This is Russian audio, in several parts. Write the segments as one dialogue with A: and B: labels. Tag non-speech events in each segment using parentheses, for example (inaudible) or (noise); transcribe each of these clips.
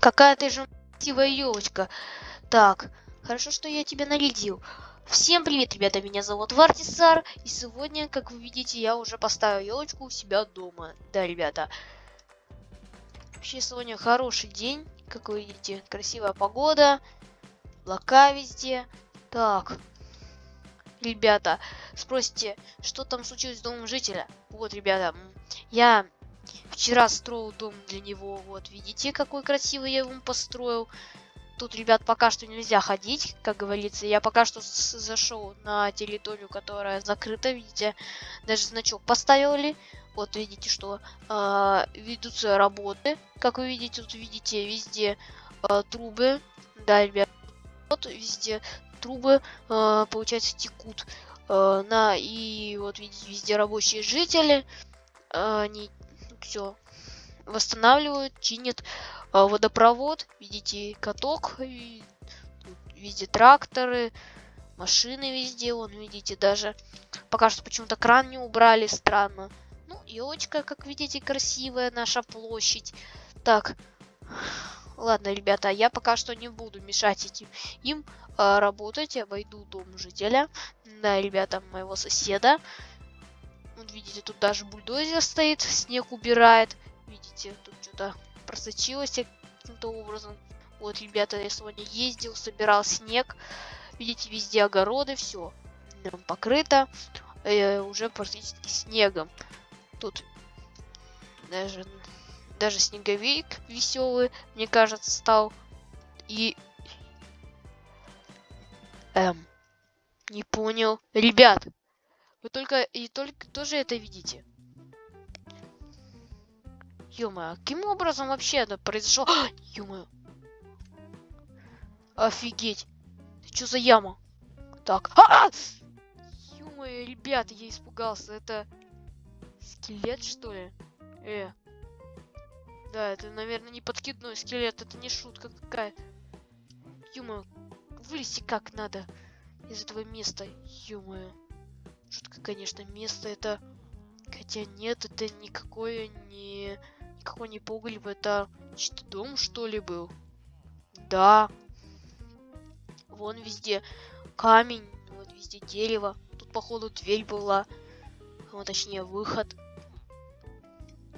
A: Какая ты же красивая елочка. Так, хорошо, что я тебя нарядил. Всем привет, ребята, меня зовут Вартисар, и сегодня, как вы видите, я уже поставил елочку у себя дома. Да, ребята. Вообще сегодня хороший день, как вы видите, красивая погода, облака везде. Так, ребята, спросите, что там случилось с домом жителя? Вот, ребята, я вчера строил дом для него, вот, видите, какой красивый я его построил. Тут, ребят, пока что нельзя ходить, как говорится. Я пока что зашел на территорию, которая закрыта, видите. Даже значок поставили. Вот видите, что э, ведутся работы. Как вы видите, тут видите везде э, трубы. Да, ребят, вот везде трубы, э, получается, текут. Э, на и вот видите, везде рабочие жители. Э, они все восстанавливают, чинят э, водопровод. Видите, каток, и, везде тракторы, машины везде, вон, видите, даже пока что почему-то кран не убрали, странно. Ну, елочка, как видите, красивая наша площадь. Так, ладно, ребята, я пока что не буду мешать этим им э, работать. Обойду дом жителя. Да, ребята, моего соседа. Вот видите, тут даже бульдозер стоит, снег убирает. Видите, тут что-то просочилось каким-то образом. Вот, ребята, я сегодня ездил, собирал снег. Видите, везде огороды, все покрыто э, уже практически снегом. Тут даже, даже снеговик веселый, мне кажется, стал. И... Эм, не понял. Ребят, вы только и только тоже это видите. ё каким образом вообще это произошло? (gasps) ё Офигеть. Что за яма? Так. А -а! ё ребята, я испугался. Это скелет, что ли? Э. Да, это, наверное, не подкидной скелет. Это не шутка какая. ё вылезти как надо из этого места. ё -моё. Шутка, конечно, место это... Хотя нет, это никакое не... Никакой не погреб, это что дом, что ли, был? Да. Вон везде камень, вот везде дерево. Тут, походу, дверь была. Вот, точнее, выход.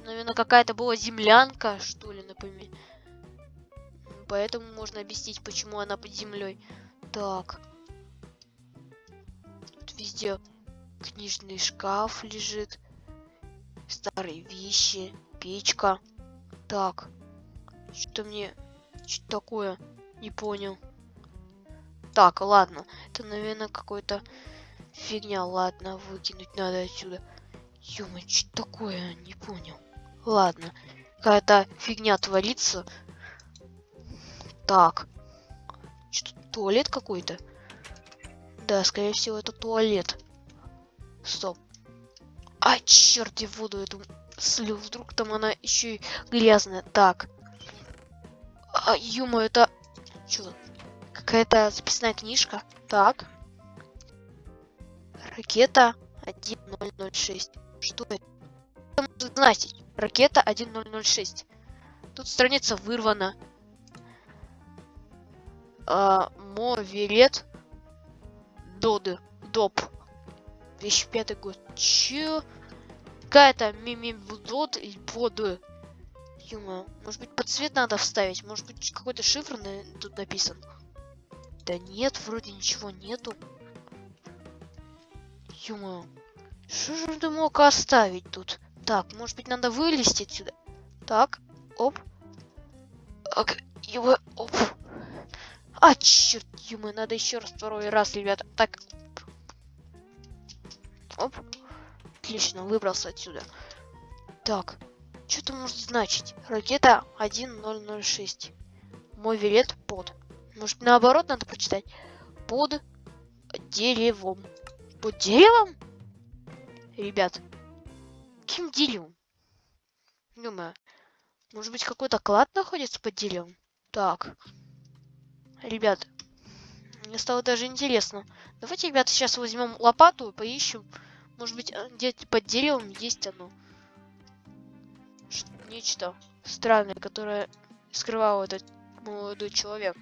A: Наверное, какая-то была землянка, что ли, например. Поэтому можно объяснить, почему она под землей. Так. Тут везде Книжный шкаф лежит. Старые вещи. Печка. Так. Что мне... Что такое? Не понял. Так, ладно. Это, наверное, какой-то фигня. Ладно, выкинуть надо отсюда. ё что такое? Не понял. Ладно. Какая-то фигня творится. Так. Что, туалет какой-то? Да, скорее всего, это туалет. Стоп. А, черт, я воду эту слил. Вдруг там она еще и грязная. Так. А, ё это... Что? Какая-то записная книжка. Так. Ракета 1006. Что это? Это может значить. Ракета 1006. Тут страница вырвана. А, Моверет. Доды. Доп. 2005 год. Че? Какая-то мимивдот и под... Юма, может быть под цвет надо вставить? Может быть какой-то шифр на... тут написан? Да нет, вроде ничего нету. Юма, что же ты мог оставить тут? Так, может быть надо вылезти отсюда? Так, оп. Ок, его, оп. А, черт, Юма, надо еще раз второй раз, ребята. Так, Оп. Отлично, выбрался отсюда. Так, что это может значить? Ракета 1006. Мой билет под. Может, наоборот надо прочитать? Под деревом. Под деревом? Ребят, каким деревом? Думаю, может быть, какой-то клад находится под деревом? Так. Ребят, мне стало даже интересно. Давайте, ребята, сейчас возьмем лопату и поищем может быть, э, где-то под деревом есть оно. Нечто странное, которое скрывал этот молодой человек,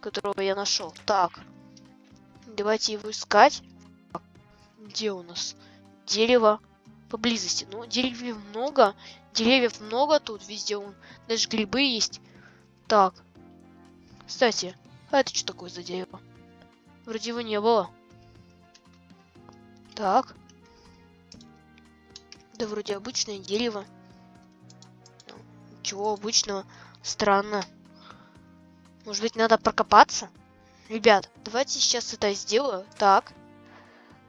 A: которого я нашел. Так, давайте его искать. Где у нас? Дерево поблизости. Ну, деревьев много. Деревьев много тут, везде он. Даже грибы есть. Так. Кстати, а это что такое за дерево? Вроде его не было. Так. Да вроде обычное дерево. Чего обычного? Странно. Может быть, надо прокопаться? Ребят, давайте сейчас это сделаю. Так.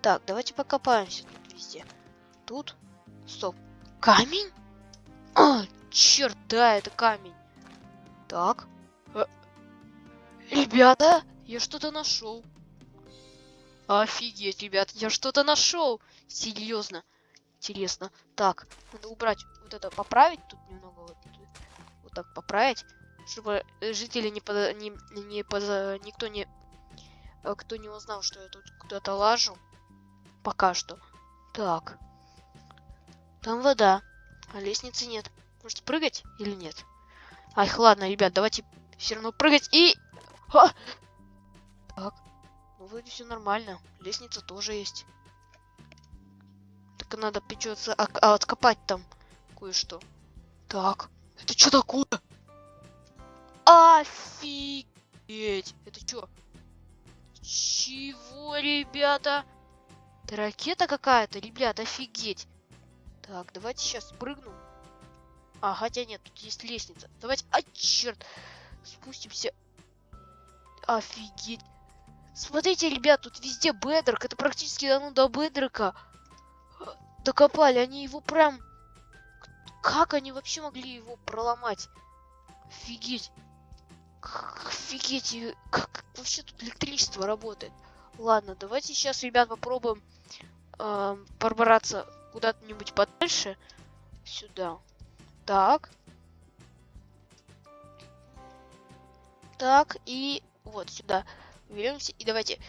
A: Так, давайте покопаемся тут везде. Тут. Стоп. Камень? А, черт, да, это камень. Так. Э, ребята, я что-то нашел. Офигеть, ребят, я что-то нашел. Серьезно. Интересно. Так, надо убрать вот это, поправить тут немного. Вот, вот так поправить. Чтобы жители не под... Не, не под... Никто не... Э, кто не узнал, что я тут куда-то лажу. Пока что. Так. Там вода. А лестницы нет. Может прыгать или нет? Ах, ладно, ребят, давайте все равно прыгать и... А! Так. Вроде все нормально. Лестница тоже есть. Только надо придется а, откопать там кое-что. Так. Это что такое? Офигеть! Это что? Чего, ребята? Это ракета какая-то, ребят, офигеть. Так, давайте сейчас прыгну. А, хотя нет, тут есть лестница. Давайте... А, черт! Спустимся. Офигеть. Смотрите, ребят, тут везде бедрок. Это практически ну, до бедрика. Докопали. Они его прям... Как они вообще могли его проломать? Офигеть. Офигеть. Как вообще тут электричество работает? Ладно, давайте сейчас, ребят, попробуем э, пробраться куда-нибудь подальше. Сюда. Так. Так, и вот сюда. Беремся и давайте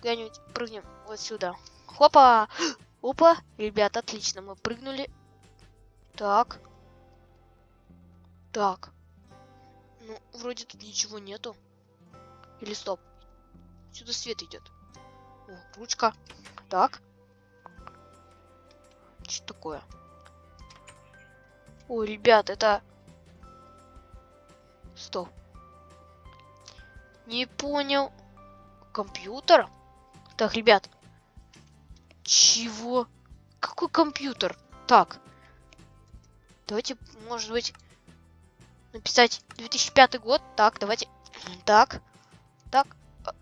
A: куда-нибудь прыгнем вот сюда. Хопа! (gasps) Опа! Ребят, отлично, мы прыгнули. Так. Так. Ну, вроде тут ничего нету. Или стоп. Сюда свет идет. О, ручка. Так. Что такое? О, ребят, это... Стоп. Не понял. Компьютер? Так, ребят. Чего? Какой компьютер? Так. Давайте, может быть, написать 2005 год. Так, давайте. Так. Так. А,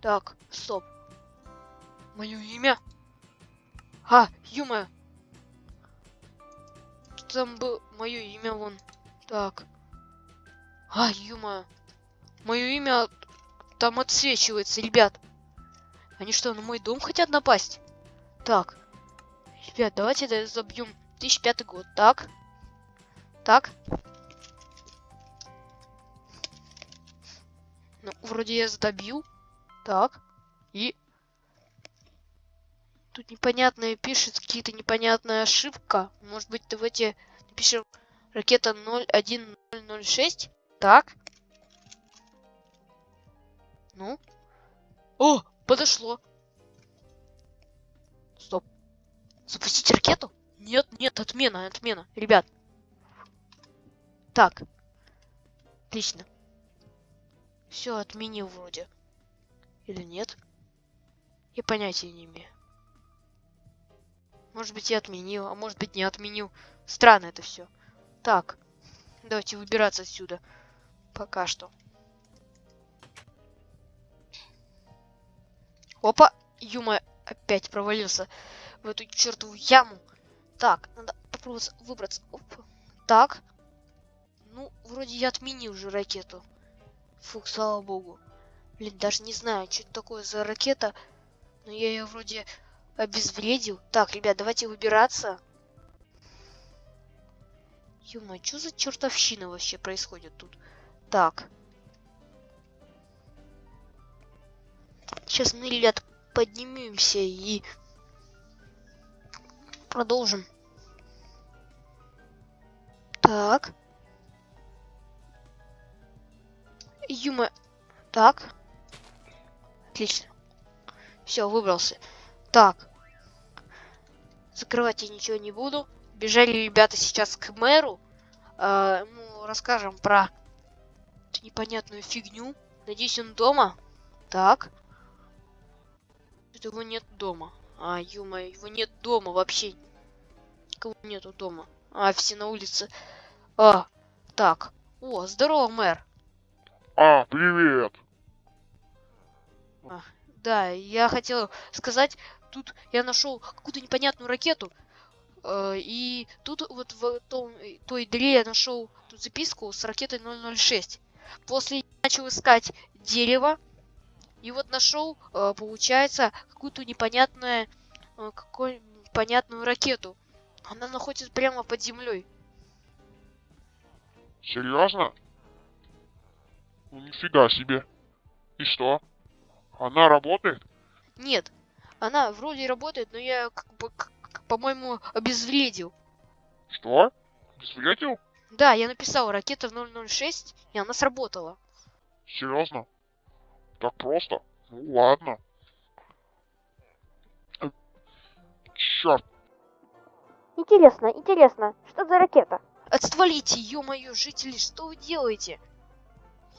A: так, стоп. Мое имя? А, ё Там был мое имя вон. Так. А, ё Мое имя там отсвечивается, ребят. Они что, на мой дом хотят напасть? Так. Ребят, давайте это забьем. 2005 год. Так. Так. Ну, вроде я задобил. Так. И Тут непонятное пишет, какие-то непонятная ошибка. Может быть, давайте напишем ракета 01006. Так. Ну. О, подошло. Стоп. Запустить ракету? Нет, нет, отмена, отмена. Ребят. Так. Отлично. Все, отменил вроде. Или нет? Я понятия не имею. Может быть, я отменил, а может быть, не отменил. Странно это все. Так, давайте выбираться отсюда. Пока что. Опа, Юма опять провалился в эту чертову яму. Так, надо попробовать выбраться. Опа. Так. Ну, вроде я отменил уже ракету. Фух, слава богу. Блин, даже не знаю, что это такое за ракета. Но я ее вроде обезвредил. Так, ребят, давайте выбираться. Юма, что за чертовщина вообще происходит тут? Так. Сейчас мы, ребят, поднимемся и продолжим. Так. Юма. Так. Отлично. Все, выбрался. Так. Закрывать я ничего не буду. Бежали ребята сейчас к мэру. Э, ну, расскажем про непонятную фигню. Надеюсь, он дома. Так. Его нет дома. А, ё его нет дома вообще. Кого нету дома? А, все на улице. А, так. О, здорово, мэр.
B: А, привет.
A: А, да, я хотел сказать, тут я нашел какую-то непонятную ракету. Э, и тут вот в том, той дыре я нашел тут записку с ракетой 006. После начал искать дерево. И вот нашел, э, получается, какую-то непонятную, э, какую непонятную ракету. Она находится прямо под землей.
B: Серьезно? Ну нифига себе. И что? Она работает?
A: Нет, она вроде работает, но я как бы, по-моему, обезвредил.
B: Что? Обезвредил?
A: Да, я написал ракета в 006, и она сработала.
B: Серьезно? Так просто? Ну ладно. Черт.
A: Интересно, интересно, что за ракета? Отствалите, ё-моё, жители, что вы делаете?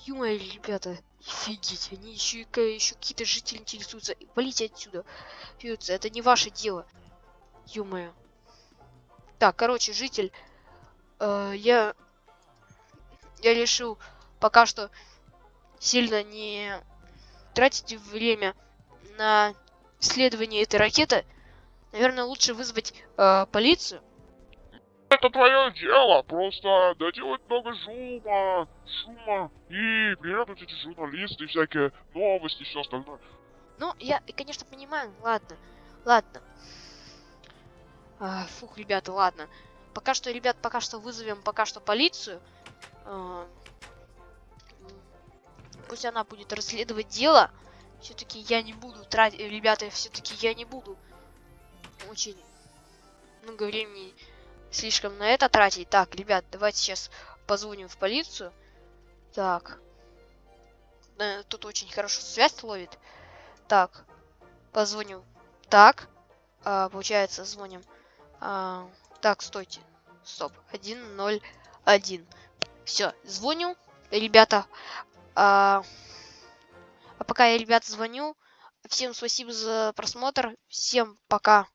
A: Ё-моё, ребята, офигеть, они еще, еще какие-то жители интересуются. Валите отсюда. Пьются, это не ваше дело. Ё-моё. Так, короче, житель, э, я, я решил пока что сильно не тратить время на исследование этой ракеты. Наверное, лучше вызвать э, полицию.
B: Это твое дело, просто доделать много шума, шума, и приедут эти журналисты, всякие новости, все остальное.
A: Ну, я, конечно, понимаю, ладно, ладно. А, фух, ребята, ладно. Пока что, ребят, пока что вызовем пока что полицию. А, пусть она будет расследовать дело. Все-таки я не буду тратить, ребята, все-таки я не буду очень много времени слишком на это тратить. Так, ребят, давайте сейчас позвоним в полицию. Так. Тут очень хорошо связь ловит. Так. Позвоним. Так. А, получается, звоним. А, так, стойте. Стоп. 101. Все, звоню. Ребята. А, а пока я, ребята, звоню. Всем спасибо за просмотр. Всем пока,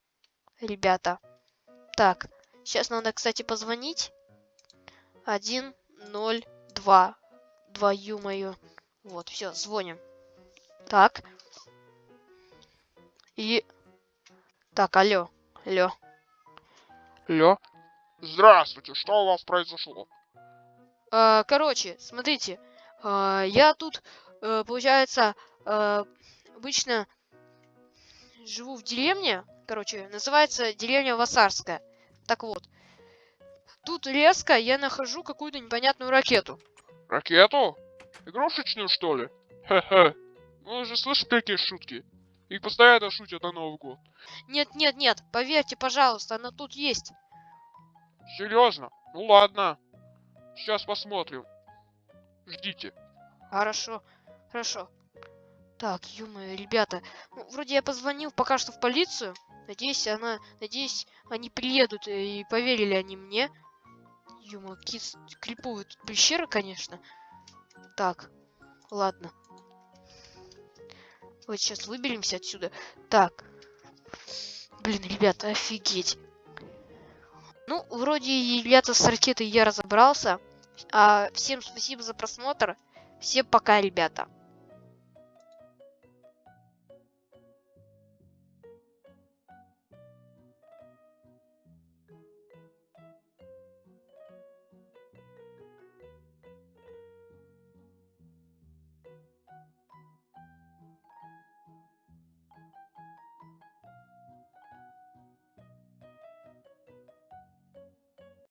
A: ребята. Так. Сейчас надо, кстати, позвонить. Один, ноль, два. Твою мою. Вот, все, звоним. Так. И... Так, алло. Алло.
B: Алло. Здравствуйте, что у вас произошло?
A: А, короче, смотрите. А, я тут, а, получается, а, обычно живу в деревне. Короче, называется деревня Васарская. Так вот. Тут резко я нахожу какую-то непонятную ракету.
B: Ракету? Игрушечную, что ли? Хе-хе. Вы же слышите такие шутки? Их постоянно шутят на Новый год.
A: Нет, нет, нет, поверьте, пожалуйста, она тут есть.
B: Серьезно? Ну ладно. Сейчас посмотрим. Ждите.
A: Хорошо, хорошо. Так, ё ребята. Ну, вроде я позвонил пока что в полицию. Надеюсь, она... Надеюсь, они приедут и поверили они мне. Юма, какие криповые тут пещеры, конечно. Так, ладно. Вот сейчас выберемся отсюда. Так. Блин, ребята, офигеть. Ну, вроде, ребята, с ракетой я разобрался. А, всем спасибо за просмотр. Всем пока, ребята.